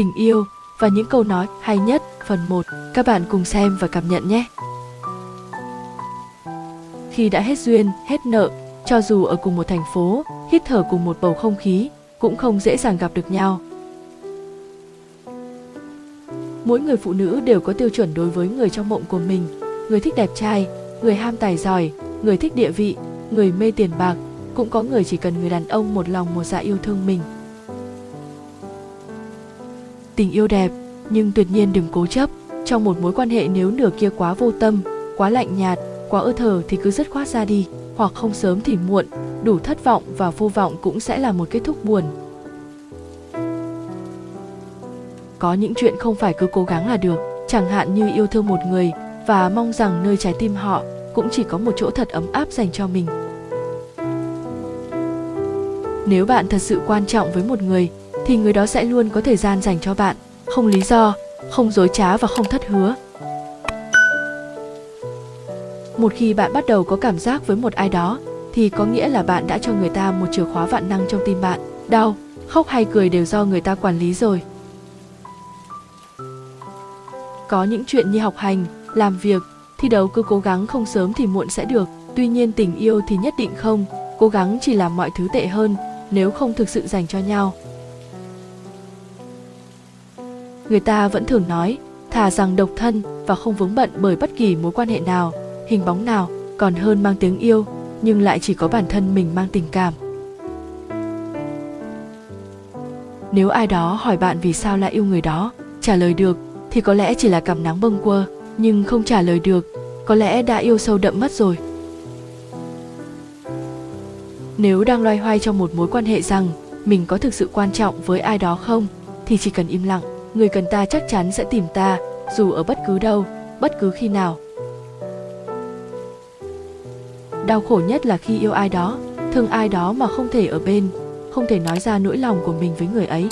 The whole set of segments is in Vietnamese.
tình yêu và những câu nói hay nhất phần 1. Các bạn cùng xem và cảm nhận nhé. Khi đã hết duyên, hết nợ, cho dù ở cùng một thành phố, hít thở cùng một bầu không khí, cũng không dễ dàng gặp được nhau. Mỗi người phụ nữ đều có tiêu chuẩn đối với người trong mộng của mình. Người thích đẹp trai, người ham tài giỏi, người thích địa vị, người mê tiền bạc, cũng có người chỉ cần người đàn ông một lòng một dạ yêu thương mình. Tình yêu đẹp, nhưng tuyệt nhiên đừng cố chấp. Trong một mối quan hệ nếu nửa kia quá vô tâm, quá lạnh nhạt, quá ơ thờ thì cứ dứt khoát ra đi, hoặc không sớm thì muộn, đủ thất vọng và vô vọng cũng sẽ là một kết thúc buồn. Có những chuyện không phải cứ cố gắng là được, chẳng hạn như yêu thương một người và mong rằng nơi trái tim họ cũng chỉ có một chỗ thật ấm áp dành cho mình. Nếu bạn thật sự quan trọng với một người thì người đó sẽ luôn có thời gian dành cho bạn, không lý do, không dối trá và không thất hứa. Một khi bạn bắt đầu có cảm giác với một ai đó thì có nghĩa là bạn đã cho người ta một chìa khóa vạn năng trong tim bạn. Đau, khóc hay cười đều do người ta quản lý rồi. Có những chuyện như học hành, làm việc, thi đấu cứ cố gắng không sớm thì muộn sẽ được. Tuy nhiên tình yêu thì nhất định không, cố gắng chỉ làm mọi thứ tệ hơn nếu không thực sự dành cho nhau. Người ta vẫn thường nói, thà rằng độc thân và không vướng bận bởi bất kỳ mối quan hệ nào, hình bóng nào, còn hơn mang tiếng yêu, nhưng lại chỉ có bản thân mình mang tình cảm. Nếu ai đó hỏi bạn vì sao lại yêu người đó, trả lời được thì có lẽ chỉ là cảm nắng bâng quơ, nhưng không trả lời được, có lẽ đã yêu sâu đậm mất rồi. Nếu đang loay hoay trong một mối quan hệ rằng mình có thực sự quan trọng với ai đó không, thì chỉ cần im lặng, người cần ta chắc chắn sẽ tìm ta, dù ở bất cứ đâu, bất cứ khi nào. Đau khổ nhất là khi yêu ai đó, thương ai đó mà không thể ở bên, không thể nói ra nỗi lòng của mình với người ấy.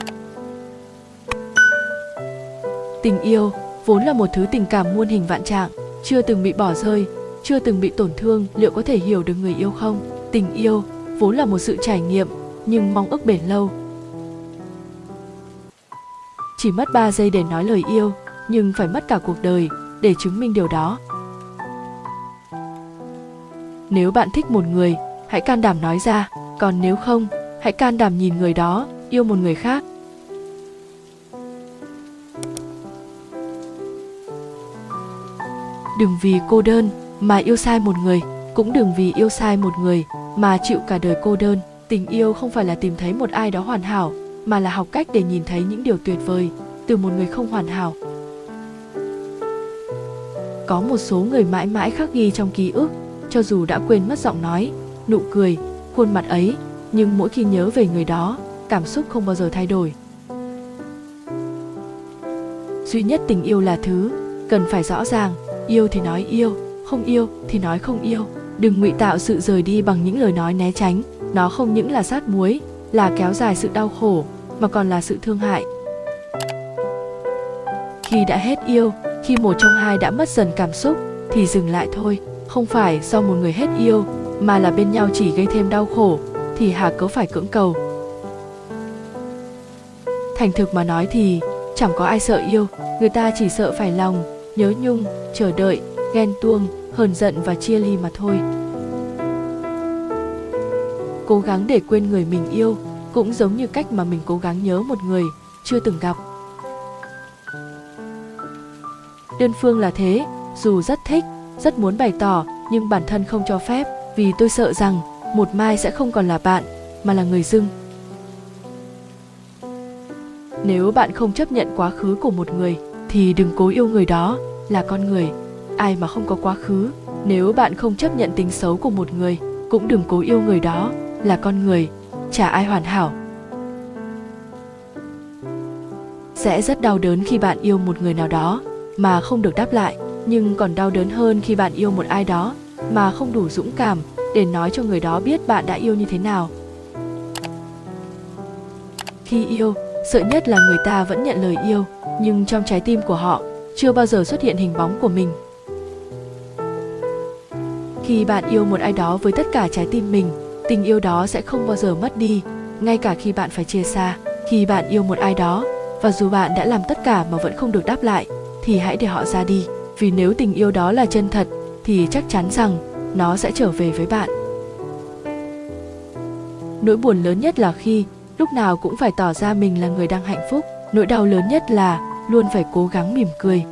Tình yêu vốn là một thứ tình cảm muôn hình vạn trạng, chưa từng bị bỏ rơi, chưa từng bị tổn thương, liệu có thể hiểu được người yêu không? Tình yêu vốn là một sự trải nghiệm, nhưng mong ước bền lâu. Chỉ mất 3 giây để nói lời yêu, nhưng phải mất cả cuộc đời để chứng minh điều đó. Nếu bạn thích một người, hãy can đảm nói ra, còn nếu không, hãy can đảm nhìn người đó yêu một người khác. Đừng vì cô đơn mà yêu sai một người, cũng đừng vì yêu sai một người mà chịu cả đời cô đơn. Tình yêu không phải là tìm thấy một ai đó hoàn hảo, mà là học cách để nhìn thấy những điều tuyệt vời từ một người không hoàn hảo. Có một số người mãi mãi khắc ghi trong ký ức, cho dù đã quên mất giọng nói, nụ cười, khuôn mặt ấy, nhưng mỗi khi nhớ về người đó, cảm xúc không bao giờ thay đổi. Duy nhất tình yêu là thứ cần phải rõ ràng, yêu thì nói yêu, không yêu thì nói không yêu đừng ngụy tạo sự rời đi bằng những lời nói né tránh nó không những là sát muối là kéo dài sự đau khổ, mà còn là sự thương hại. Khi đã hết yêu, khi một trong hai đã mất dần cảm xúc, thì dừng lại thôi. Không phải do một người hết yêu, mà là bên nhau chỉ gây thêm đau khổ, thì hà cớ phải cưỡng cầu. Thành thực mà nói thì, chẳng có ai sợ yêu, người ta chỉ sợ phải lòng, nhớ nhung, chờ đợi, ghen tuông, hờn giận và chia ly mà thôi cố gắng để quên người mình yêu, cũng giống như cách mà mình cố gắng nhớ một người chưa từng gặp. Đơn phương là thế, dù rất thích, rất muốn bày tỏ, nhưng bản thân không cho phép, vì tôi sợ rằng một mai sẽ không còn là bạn, mà là người dưng. Nếu bạn không chấp nhận quá khứ của một người, thì đừng cố yêu người đó, là con người. Ai mà không có quá khứ, nếu bạn không chấp nhận tính xấu của một người, cũng đừng cố yêu người đó là con người, chả ai hoàn hảo. Sẽ rất đau đớn khi bạn yêu một người nào đó mà không được đáp lại, nhưng còn đau đớn hơn khi bạn yêu một ai đó mà không đủ dũng cảm để nói cho người đó biết bạn đã yêu như thế nào. Khi yêu, sợ nhất là người ta vẫn nhận lời yêu, nhưng trong trái tim của họ chưa bao giờ xuất hiện hình bóng của mình. Khi bạn yêu một ai đó với tất cả trái tim mình tình yêu đó sẽ không bao giờ mất đi. Ngay cả khi bạn phải chia xa, khi bạn yêu một ai đó, và dù bạn đã làm tất cả mà vẫn không được đáp lại, thì hãy để họ ra đi. Vì nếu tình yêu đó là chân thật, thì chắc chắn rằng nó sẽ trở về với bạn. Nỗi buồn lớn nhất là khi lúc nào cũng phải tỏ ra mình là người đang hạnh phúc. Nỗi đau lớn nhất là luôn phải cố gắng mỉm cười.